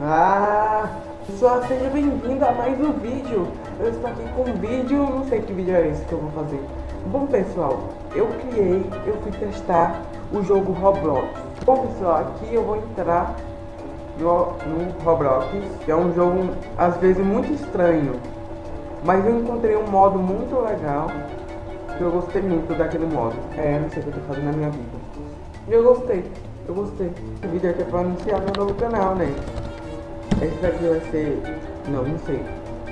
Ah, pessoal, seja bem-vindo a mais um vídeo. Eu estou aqui com um vídeo, não sei que vídeo é esse que eu vou fazer. Bom, pessoal, eu criei, eu fui testar o jogo Roblox. Bom, pessoal, aqui eu vou entrar no, no Roblox, que é um jogo, às vezes, muito estranho. Mas eu encontrei um modo muito legal, que eu gostei muito daquele modo. É, não sei o que eu tô fazendo na minha vida. E eu gostei, eu gostei. Esse vídeo aqui é pra anunciar meu novo canal, né? Esse daqui vai ser... Não, não sei.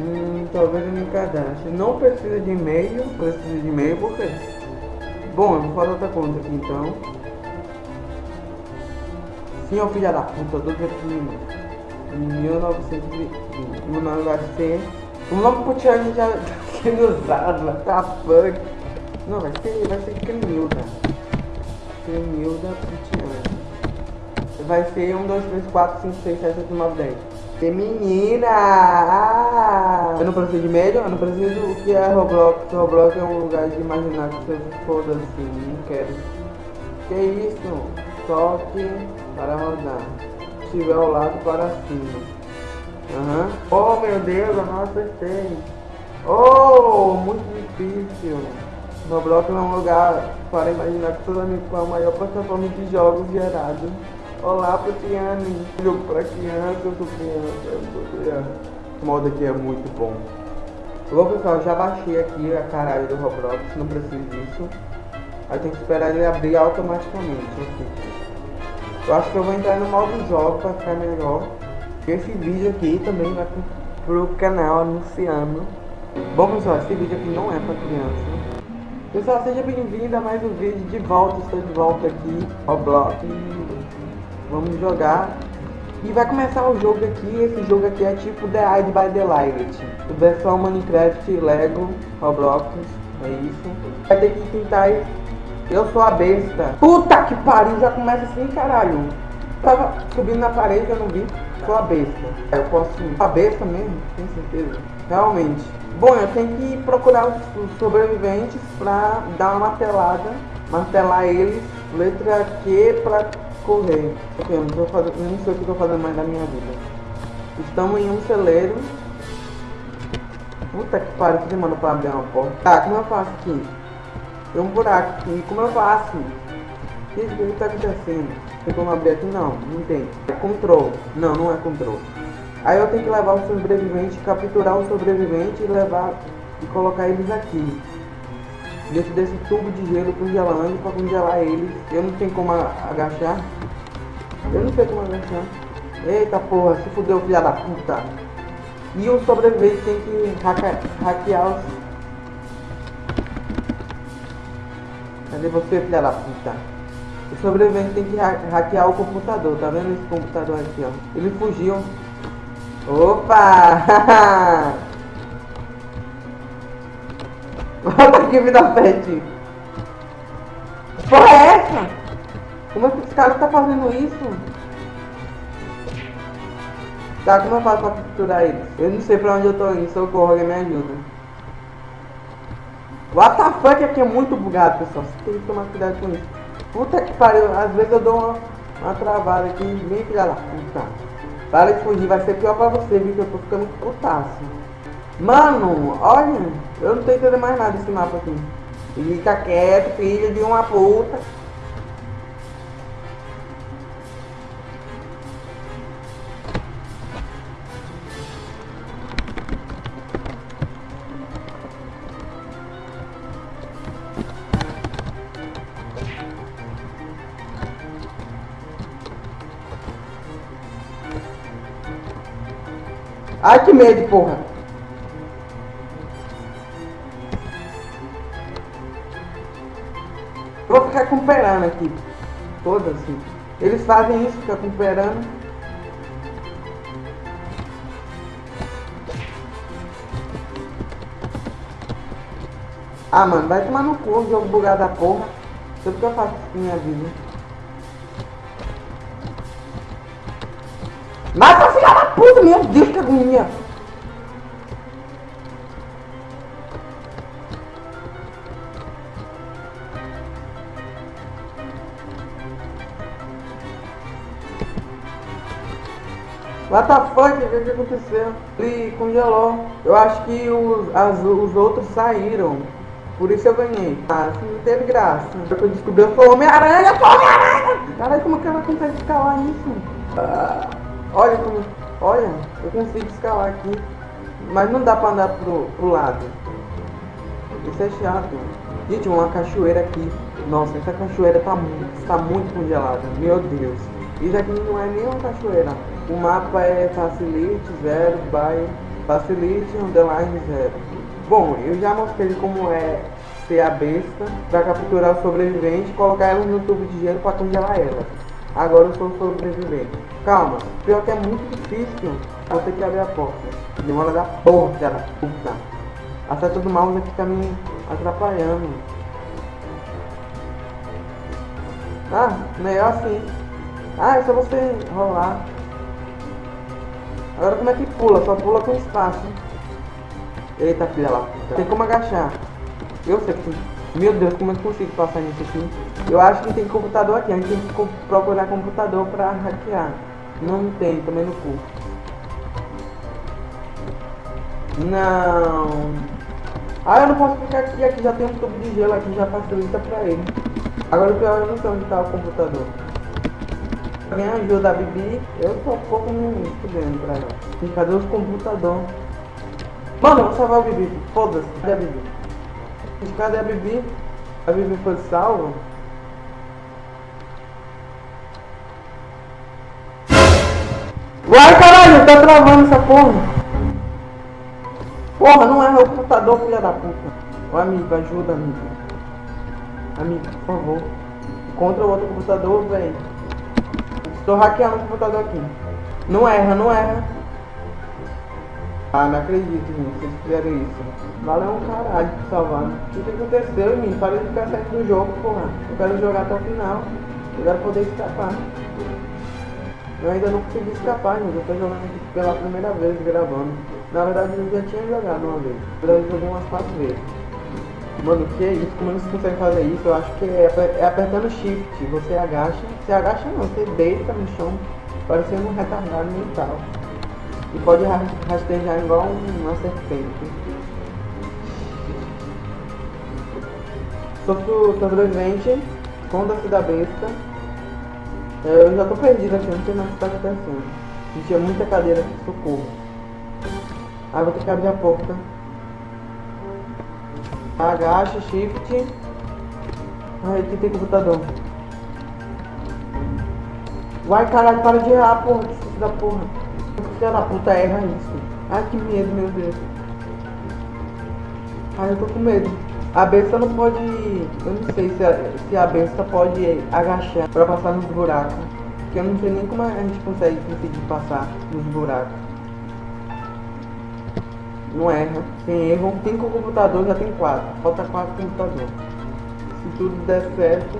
Hum, talvez eu me cadastre. Não precisa de e-mail. Precisa de e-mail por quê? Bom, eu vou fazer outra conta aqui então. Sim, ó filha da puta, do em 1920. Meu nome vai ser. O nome pro Tiane já tá sendo usado, tá fuck. Não, vai ser, vai ser Cremilda. Cremilda Putiane. Vai ser 1, 2, 3, 4, 5, 6, 7, 8, 9, 10. Menina! Ah! Eu não preciso de médio, eu não preciso o que é Roblox. Roblox é um lugar de imaginar que você foda assim, não quero. Que isso? Toque para rodar. Se tiver ao lado para cima. Aham. Uhum. Oh meu Deus, eu não acertei. Oh, muito difícil. Roblox é um lugar para imaginar que toda com a maior plataforma de jogos gerados. Olá, Putiane. Jogo para criança, eu sou criança, eu sou criança. Esse modo aqui é muito bom. Bom, pessoal, já baixei aqui a caralho do Roblox, não preciso disso. Aí tem que esperar ele abrir automaticamente. Eu acho que eu vou entrar no modo jogo para ficar melhor. Esse vídeo aqui também vai pro canal anunciando. Bom, pessoal, esse vídeo aqui não é para criança. Pessoal, seja bem-vindo a mais um vídeo de volta, estou de volta aqui ao blog. Vamos jogar. E vai começar o jogo aqui, esse jogo aqui é tipo The Hide by the Light. Versão Minecraft, Lego, Roblox, é isso. Vai ter que tentar... Eu sou a besta. Puta que pariu, já começa assim, caralho. Tava subindo na parede, eu não vi. Sou a besta. Eu posso... A besta mesmo? Tenho certeza. Realmente. Bom, eu tenho que procurar os sobreviventes pra dar uma martelada. Martelar eles. Letra Q pra correr. Ok, eu não, tô fazendo, não sei o que estou fazendo mais da minha vida. Estamos em um celeiro. Puta que pariu, que demanda pra abrir uma porta. Tá, como eu faço aqui? Tem um buraco aqui, como eu faço? O que, que tá acontecendo? Tem como abrir aqui? Não, não tem. É control. Não, não é control. Aí eu tenho que levar o sobrevivente, capturar o sobrevivente e levar e colocar eles aqui. Dentro desse tubo de gelo congelando para congelar eles. Eu não tenho como agachar. Eu não sei como agachar. Eita porra, se fudeu filha da puta. E o sobrevivente tem que hackear, hackear os... Cadê você filha da puta? O sobrevivente tem que hackear o computador, tá vendo esse computador aqui, ó? Ele fugiu. Opa! Volta aqui, vida pet. Porra é essa? Como é que esse cara tá fazendo isso? Tá, como eu faço pra capturar eles? Eu não sei pra onde eu tô indo, socorro, alguém me ajuda. Fuck, aqui é muito bugado, pessoal. Você tem que tomar cuidado com isso. Puta que pariu, às vezes eu dou uma, uma travada aqui, bem filha da puta. Para de fugir, vai ser pior pra você, viu? Que eu tô ficando putaço. Mano, olha, eu não tô entendendo mais nada desse mapa aqui. Fica quieto, filho de uma puta. Ai que medo, porra. Recuperando aqui. Todas assim. Eles fazem isso, fica recuperando. Ah, mano, vai tomar no cu, jogo bugado da porra. Tudo que eu faço com minha vida. Mata filha da puta, meu Deus, que agonia. What the? O que, que aconteceu? Ele congelou. Eu acho que os, as, os outros saíram. Por isso eu ganhei. Ah, assim não teve graça. Eu descobri eu sou Homem-Aranha, sou Homem-Aranha! Caralho, como que ela consegue escalar isso? Ah, olha como. Olha, eu consigo escalar aqui. Mas não dá pra andar pro, pro lado. Isso é chato. Gente, uma cachoeira aqui. Nossa, essa cachoeira tá muito, tá muito congelada. Meu Deus. Isso aqui não é nem uma cachoeira. O mapa é facilite, zero, by facilite, underline, zero. Bom, eu já mostrei como é ser a besta para capturar o sobrevivente e colocar ela no tubo de gelo para congelar ela. Agora eu sou sobrevivente. Calma, pior que é muito difícil. Vou ter que abrir a porta. Demora da porra, cara. Puta. A seta do mouse tá me atrapalhando. Ah, melhor assim. Ah, é só você rolar. Agora como é que pula? Só pula com espaço. Eita filha lá. Tem como agachar. Eu sei que. Meu Deus, como é que eu consigo passar nisso aqui? Eu acho que tem computador aqui. A gente tem que procurar computador pra hackear. Não tem, também no cu. Não. Ah, eu não posso ficar aqui. Aqui já tem um tubo de gelo aqui, já facilita pra ele. Agora o pior eu não sei onde tá o computador. Alguém ajuda a Bibi? Eu tô um pouco me estudando pra ela. E cadê os computadores? Mano, vou salvar o Bibi. Foda-se. Cadê a Bibi? Cadê a Bibi? A Bibi foi salva? Vai caralho, tá travando essa porra. Porra, não é meu computador, filha da puta. Ô amigo, ajuda, amigo. Amigo, por favor. Contra o outro computador, velho. Estou hackeando o computador aqui. Não erra, não erra. Ah, não acredito, gente. Vocês fizeram isso. Valeu um caralho por salvar. O que, aconteceu, mim? Para de ficar saindo do jogo, porra. Eu quero jogar até o final. Eu quero poder escapar. Eu ainda não consegui escapar, gente. Eu tô jogando aqui pela primeira vez gravando. Na verdade, eu já tinha jogado uma vez. Eu joguei umas quatro vezes. Mano, que é isso? Como eles conseguem fazer isso? Eu acho que é, é apertando shift. Você agacha. Você agacha não, você deita no chão, parecendo um retardado mental. E pode rastejar igual uma serpente. Sou sobrevivente, conta-se da besta. Eu já tô perdido aqui, não sei mais o que tá acontecendo. Tinha muita cadeira aqui, socorro. Aí vou ter que abrir a porta. Agacha, shift. Ai, aqui tem computador. Vai caralho, para de errar, porra, que da porra. Filha da puta erra isso. Ai que medo, meu Deus. Ai eu tô com medo. A besta não pode. Eu não sei se a, se a besta pode agachar pra passar nos buracos. Porque eu não sei nem como a gente consegue conseguir passar nos buracos. Não erra. Tem erro. Cinco computadores, já tem quatro. Falta quatro computadores. Se tudo der certo.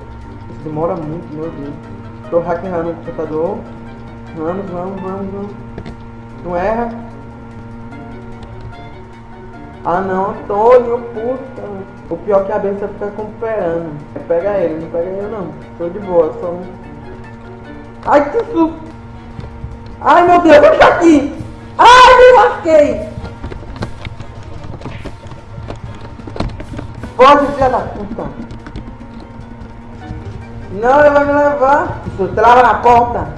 Isso demora muito, meu Deus. Tô hackeando o computador. Vamos, vamos, vamos, vamos. Não erra. Ah não, Antônio, puta. O pior é que a besta fica recuperando. Pega ele, não pega eu não. Tô de boa, só um. Ai que susto! Ai meu Deus, eu aqui! Ai, me lasquei! Pode, filha da puta! Não, ele vai me levar! Isso, trava na porta!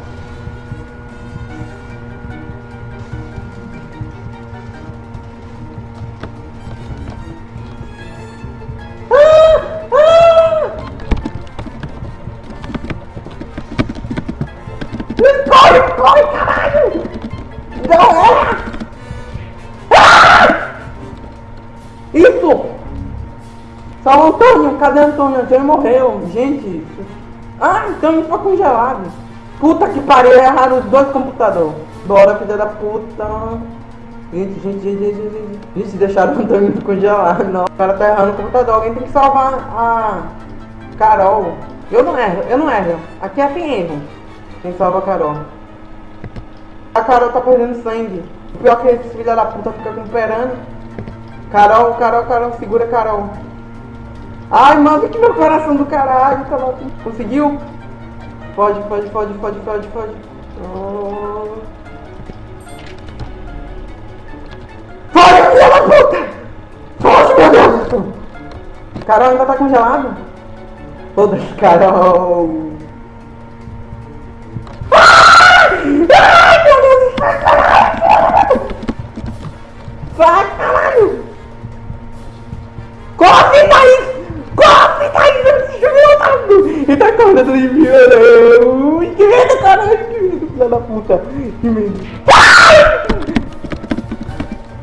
Fala, Antônio, cadê Antônio? Antônio morreu. Gente. Ah, Antônio foi congelado. Puta que pariu, erraram os dois computadores. Bora, filha da puta. Gente, gente, gente, gente, gente. Gente, deixaram o Antônio congelado. Não. O cara tá errando o computador. Alguém tem que salvar a Carol. Eu não erro, eu não erro. Aqui é tem erro. Quem salva a Carol. A Carol tá perdendo sangue. O pior é que esse filho da puta fica recuperando. Carol, Carol, Carol, segura Carol. Ai, manda que meu coração do caralho tá lá. Conseguiu? Pode, pode, pode, pode, pode, pode. Oh. Foge, filha da puta! Foge, meu Deus! Carol ainda tá congelado? Foda-se, Carol! Ai, meu Deus! Vai, caralho! Vai, caralho! Corre, Thaís! Eu preciso voltando! Ele tá atrás de mim, mano! Que medo, caralho! Que medo, filha da puta! Que medo! Ai!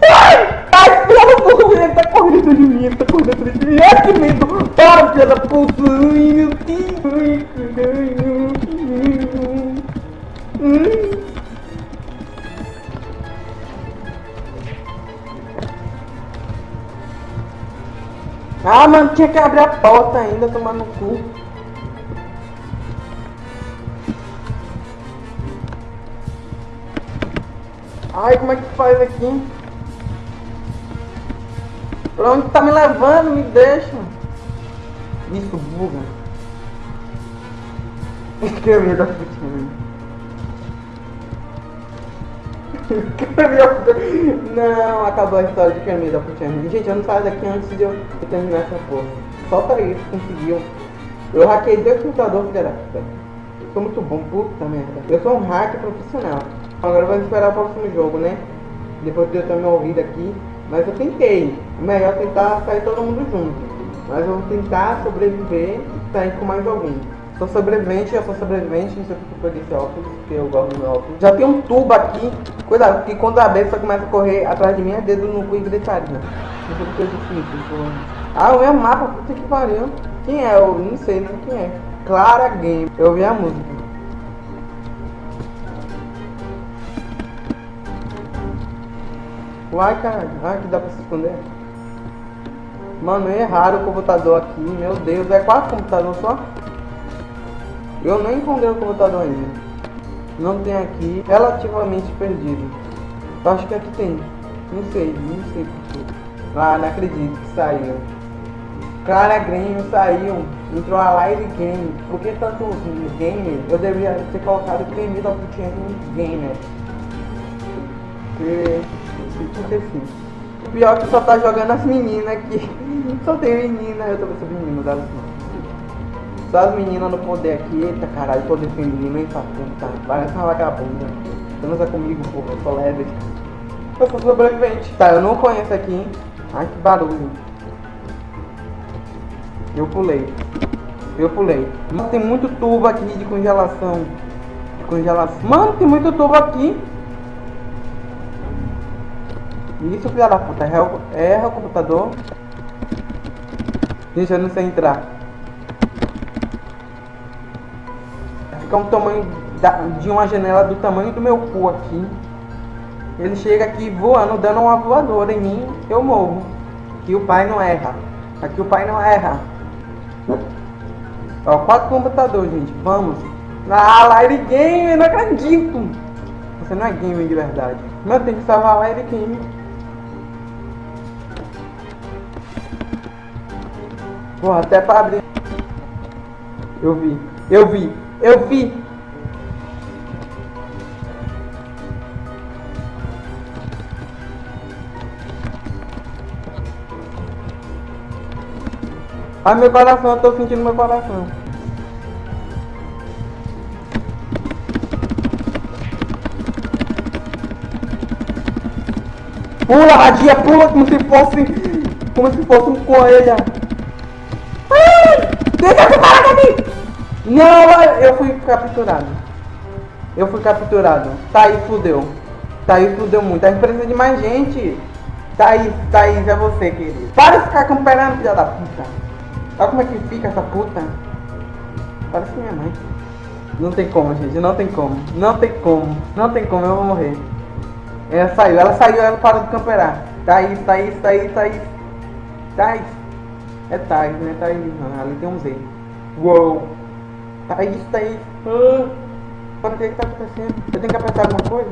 Ai! Ai, filha da puta! Ele tá correndo de mim! Ele tá correndo de mim! Ai, que medo! Para, filha da puta! Ai, meu Deus! Hum. Ah, mano, tinha que abrir a porta ainda, tomar no cu. Ai, como é que faz aqui? Pra onde tá me levando? Me deixa. Isso, buga. Medo da putinha. Não, acabou a história de da Putinha. Gente, eu não saio daqui antes de eu terminar essa porra. Só pra isso conseguiu. Eu hackei dois computadores, puta. Eu sou muito bom, puta merda. Eu sou um hacker profissional. Agora vamos esperar o próximo jogo, né? Depois de eu ter me ouvido aqui. Mas eu tentei. É melhor tentar sair todo mundo junto. Mas eu vou tentar sobreviver e sair com mais alguém. Sou sobrevivente, eu sou sobrevivente, não sei porque eu esse óculos, porque eu gosto do meu óculos. Já tem um tubo aqui, cuidado, porque quando a besta começa a correr atrás de mim, é dedo no cu e gritaria. Não sei porque eu disse Ah, o meu mapa, puta que pariu. Quem é? Eu não sei nem quem é. Clara Game. Eu ouvi a música. Uai, caralho. Ah, que dá pra se esconder. Mano, erraram o computador aqui. Meu Deus, é quatro computador só? Eu não encontrei o computador ainda. Não tem aqui. Relativamente perdido. Eu acho que aqui tem. Não sei, não sei porque. Ah, não acredito que saiu. Cara, Game saiu. Entrou a Live Game. Por que tanto game? Eu deveria ter colocado Game da Putinha Gamer. Porque. O pior é que só tá jogando as meninas aqui. Só tem menina, eu tô pensando menino, dá assim. Só as meninas no poder aqui, eita caralho, poder feminino, hein, puta, parece uma vagabunda. Transa comigo, porra, eu sou leve. Eu sou sobrevivente. Tá, eu não conheço aqui, hein. Ai, que barulho. Eu pulei. Eu pulei. Mano, tem muito tubo aqui de congelação. De congelação. Mano, tem muito tubo aqui. Isso, filha da puta. Erra, erra o computador. Gente, eu não sei entrar. Fica um tamanho da, de uma janela do tamanho do meu cu aqui. Ele chega aqui voando, dando uma voadora em mim, eu morro. Aqui o pai não erra. Aqui o pai não erra. Ó, quatro computadores, gente. Vamos. Ah, Live Game, não acredito. Você não é game de verdade. Mas tem que salvar a Live Game. Porra, até pra abrir. Eu vi. Eu vi. Eu vi. Ai meu coração, eu tô sentindo meu coração. Pula, radia, pula como se fosse. Como se fosse um coelho. Ai! Deixa eu parar aqui! Não, eu fui capturado. Eu fui capturado. Tá aí, fudeu. Tá aí, fudeu muito. A gente precisa de mais gente. Thaís, Thaís, é você, querido. Para de ficar camperando, filha da puta. Olha como é que fica essa puta. Parece minha mãe. Não tem como, gente. Não tem como. Não tem como. Não tem como, eu vou morrer. Ela saiu, ela saiu, ela parou de camperar. Thaís, Thaís, Thaís, Thaís. Thaís. É Thaís, né? Thaís, não. Ali tem um Z. Uou. Thaís, Thaís. Ah, para que que tá acontecendo? Eu tenho que apertar alguma coisa?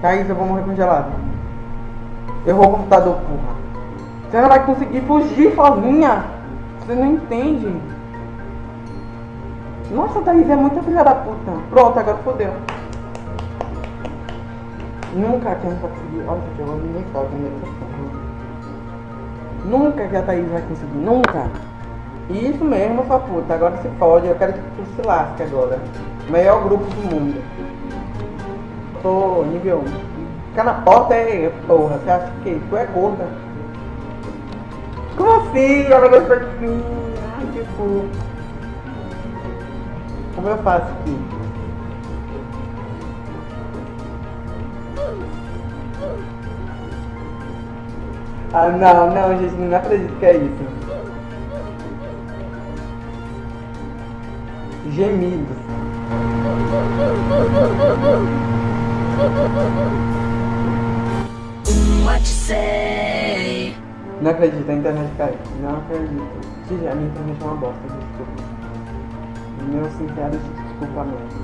Thaís, eu vou morrer congelado. Errou o computador, porra. Você não vai conseguir fugir sozinha. Você não entende. Nossa, Thaís é muita filha da puta. Pronto, agora fodeu. Nunca que a gente vai conseguir. Olha, gente, eu nem sabe, nem Nunca que a Thaís vai conseguir. Nunca. Isso mesmo, sua puta. Agora se fode. Eu quero que tu se lasque agora. Melhor grupo do mundo. Tô nível 1. Ficar na porta é porra. Você acha que tu é gorda? Como assim? Ela gostou de mim. Ai, que fofo. Como eu faço aqui? Ah, não, não, gente, não acredito que é isso. Gemidos. What say? Não acredito, a internet caiu. Não acredito. Gente, a minha internet é uma bosta, desculpa. Meu sincero desculpamento.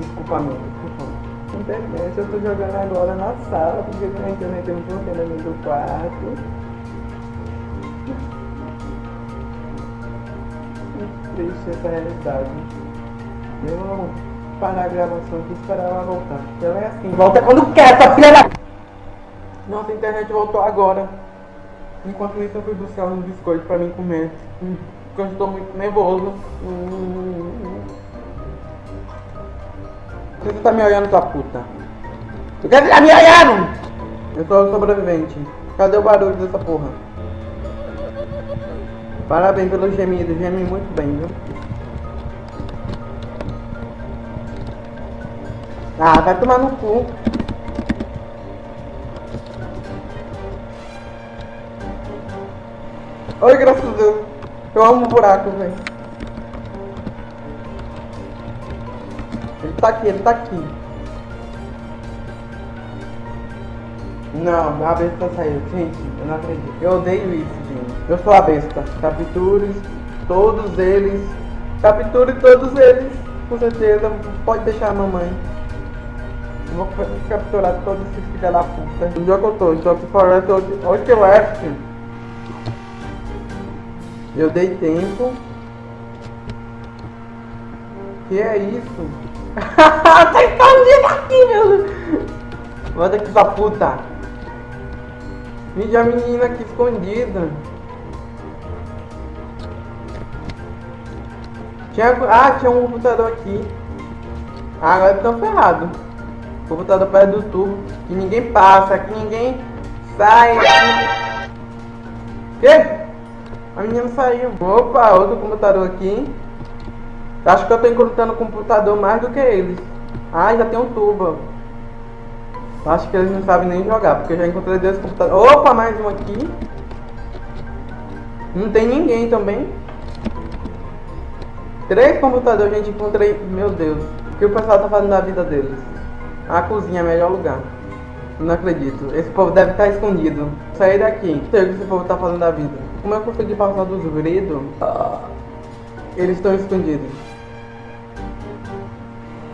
Desculpamento, por favor. Internet, eu tô jogando agora na sala, porque a internet tem um problema no quarto. Triste essa realidade. Eu vou parar a gravação aqui e esperar ela voltar. Ela é assim. Volta quando quer, essa filha da... Nossa, a internet voltou agora. Enquanto isso eu fui buscar uns biscoitos pra mim comer. Porque eu estou muito nervoso. Por que você tá me olhando, sua puta? Por que você tá me olhando? Eu sou o sobrevivente. Cadê o barulho dessa porra? Parabéns pelo gemido, geme muito bem, viu? Ah, vai tomar no cu. Oi, graças a Deus. Eu amo buraco, velho. Ele tá aqui, ele tá aqui. Não, a besta saiu. Gente, eu não acredito. Eu odeio isso. Eu sou a besta. Capture todos eles. Capture todos eles. Com certeza. Pode deixar a mamãe. Eu Vou capturar todos esses filha da puta. Onde é que eu tô? Estou aqui fora. Onde que eu? Eu dei tempo. Que é isso? tá escondido aqui, meu. Volta aqui, sua puta. Mídia menina aqui escondida. Tinha, ah, tinha um computador aqui. Ah, agora estão ferrados. Computador perto do tubo. Que ninguém passa, que ninguém sai. Que? A menina saiu. Opa, outro computador aqui. Acho que eu tô encontrando computador mais do que eles. Ah, já tem um tubo. Acho que eles não sabem nem jogar, porque eu já encontrei dois computadores. Opa, mais um aqui. Não tem ninguém também. Três computadores, gente, encontrei. Meu Deus. O que o pessoal tá fazendo da vida deles? A cozinha é o melhor lugar. Não acredito. Esse povo deve estar escondido. Sair daqui. Não sei o que esse povo tá fazendo da vida. Como eu consegui passar dos gritos? Ah, eles estão escondidos.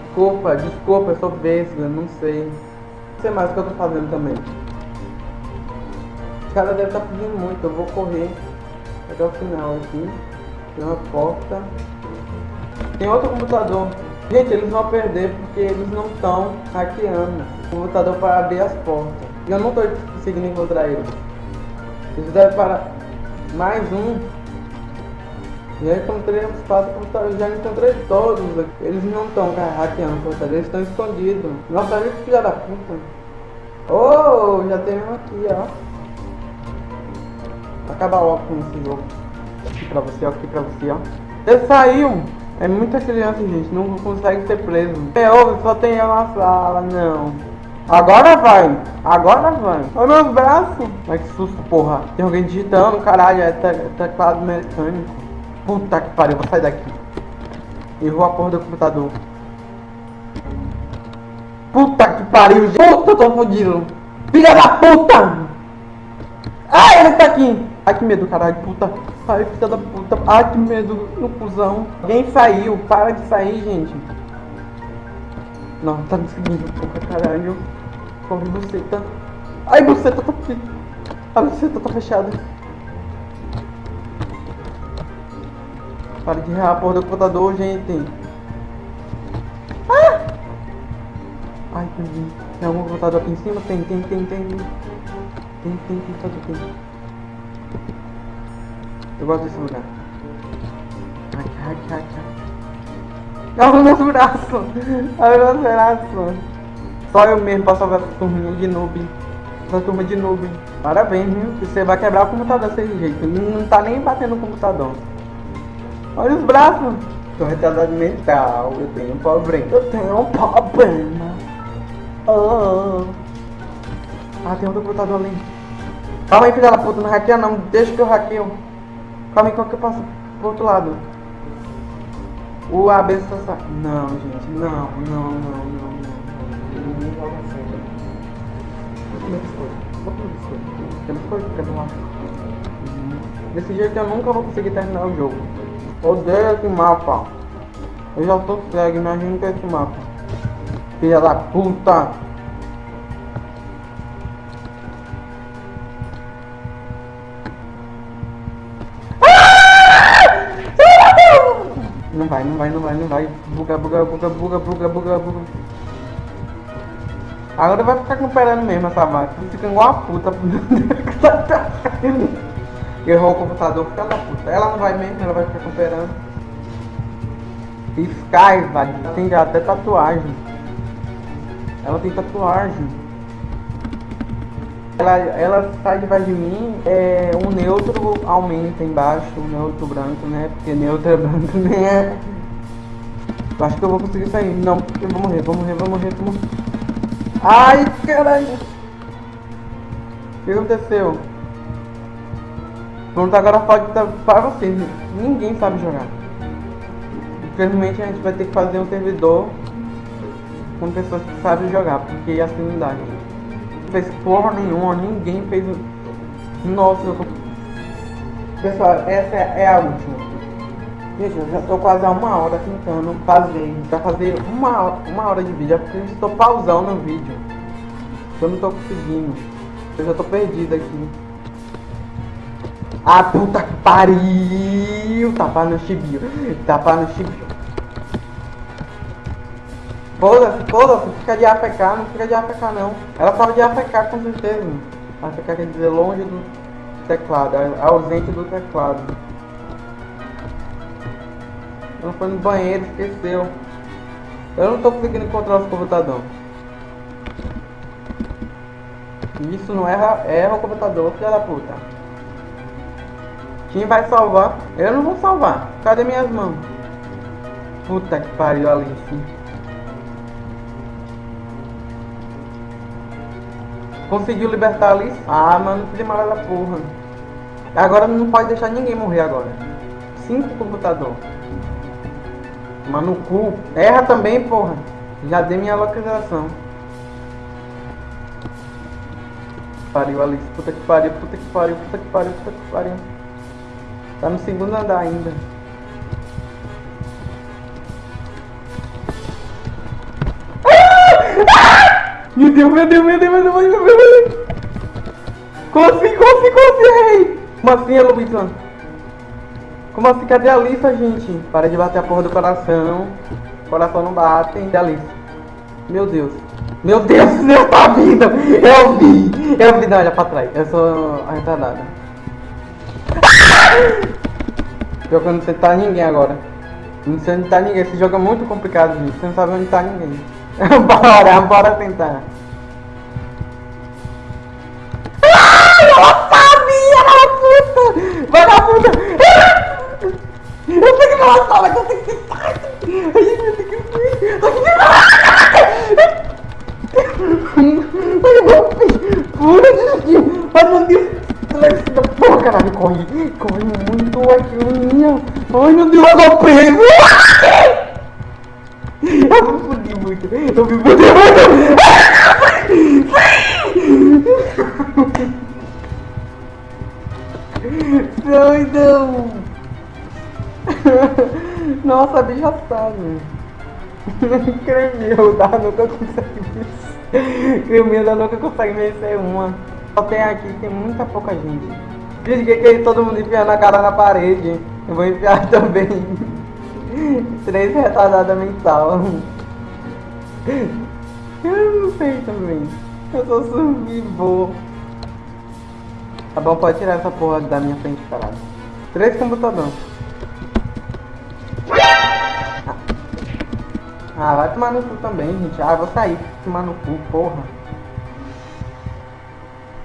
Desculpa, desculpa, eu sou vesga, não sei. Não sei mais o que eu tô fazendo também. Os caras devem estar pedindo muito, eu vou correr até o final aqui. Tem uma porta. Tem outro computador. Gente, eles vão perder porque eles não estão hackeando o computador para abrir as portas. E eu não estou conseguindo encontrar eles. Eles devem parar. Mais um. Já encontrei uns quatro computadores, já encontrei todos. Eles não estão hackeando o computador, eles estão escondidos. Nossa, olha que filha da puta. Oh, já tem um aqui, ó. Acaba logo com esse jogo. Aqui pra você, ó, aqui pra você, ó. Ele saiu! É muita criança, gente, não consegue ser preso. É óbvio, só tem eu na sala, não. Agora vai, agora vai. Olha meus braços. Ai que susto, porra. Tem alguém digitando, caralho, é te- teclado mecânico. Puta que pariu, vou sair daqui. Errou a porra do computador. Puta que pariu. Puta, tô fodido. Filha da puta! Ai, ele tá aqui. Ai, que medo, caralho, puta. Ai, filha da puta. Ai, que medo no cuzão. Alguém saiu. Para de sair, gente. Não, tá me seguindo, porra, caralho. Corre, buceta. Ai, buceta tá aqui. A buceta tá fechada. Para de errar a porra do computador, gente. Ah! Ai, tem, tem algum computador aqui em cima? Tem, tem, tem, tem. Tem, tem, tem, todo tem. Eu gosto desse lugar. Hack, hack, hack, hack. Olha os meus braços. Olha os meus braços. Só eu mesmo pra salvar essa turminha de noob. Essa turma de noob. Parabéns, viu? Você vai quebrar o computador desse jeito. Não tá nem batendo no computador. Olha os braços. Tô retardado mental. Eu tenho um problema. Eu tenho um problema. Oh. Ah, tem outro computador ali. Calma aí, filha da puta. Não hackeia não. Deixa que eu hackeio. Calma aí, qual que eu passo pro outro lado? O AB está Não, gente. Não, não, não, não, não. Desse jeito eu nunca vou conseguir terminar o jogo. Odeio esse mapa. Eu já tô cego, imagina que é esse mapa. Filha da puta. Não vai, não vai, não vai, não vai. Buga, buga, buga, buga, buga, buga, buga. Agora vai ficar cooperando mesmo essa vaca. Fica igual a puta. Errou o computador, fica da puta. Ela não vai mesmo, ela vai ficar cooperando. Sky, vai. Tem até tatuagem. Ela tem tatuagem. Ela, ela sai debaixo de mim, é, um neutro aumenta embaixo, o neutro branco, né? Porque neutro é branco, né? Eu acho que eu vou conseguir sair. Não, eu vou morrer, vou morrer, vou morrer, vou morrer. Ai, caralho! O que aconteceu? Pronto, agora pode estar para vocês. Ninguém sabe jogar. Infelizmente a gente vai ter que fazer um servidor com pessoas que sabem jogar, porque assim não dá, gente fez porra nenhuma, ninguém fez. Nossa, eu tô... Pessoal, essa é a última. Gente, eu já tô quase há uma hora tentando fazer. Pra fazer uma, uma hora de vídeo. É porque eu estou pausando o vídeo. Eu não tô conseguindo. Eu já tô perdido aqui. Ah, puta que pariu! Tapa no chibio. Tapa no chibio. Foda-se, foda-se, fica de AFK, não fica de AFK não. Ela fala de AFK com certeza. AFK quer dizer longe do teclado, ausente do teclado. Ela foi no banheiro, esqueceu. Eu não tô conseguindo encontrar os computador. Isso não erra, erra o computador, filha da puta. Quem vai salvar? Eu não vou salvar. Cadê minhas mãos? Puta que pariu, Alice. Conseguiu libertar a Alice? Ah, mano, que demais da porra. Agora não pode deixar ninguém morrer agora. Cinco computador. Mano, cu. Erra também, porra. Já dei minha localização. Pariu, Alice. Puta que pariu, puta que pariu, puta que pariu, puta que pariu. Tá no segundo andar ainda. Meu Deus, meu Deus, meu Deus, meu Deus, Assim, como assim, como assim, rei? Como assim, Luizão? Como assim, cadê a Alissa, gente? Para de bater a porra do coração. Coração não bate, hein, Alissa. Meu Deus. Meu Deus, Deus tá vindo. Eu vi. Eu vi, não, olha pra trás. Eu sou a retardada. Pior que não sei tá ninguém agora. Não sei onde tá ninguém. Esse jogo é muito complicado, gente. Você não sabe onde tá ninguém. bora, bora tentar. Caralho, corre! Corre muito aqui, minha! Ai, meu Deus, eu tô! Eu me fudi muito. Eu me fudi muito. Doidão. Nossa, bicho assado. Cremeu da nunca consegue vencer. Cremeu da nunca consegue vencer uma. Tem aqui, tem muita pouca gente. Gente, que, que todo mundo enfiando a cara na parede? Eu vou enfiar também. Três retardada mental. Eu não sei também. Eu sou survivor. Tá bom, pode tirar essa porra da minha frente, caralho. Três computador. Ah, vai tomar no cu também, gente. Ah, vou sair, tomar no cu, porra.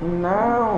Não.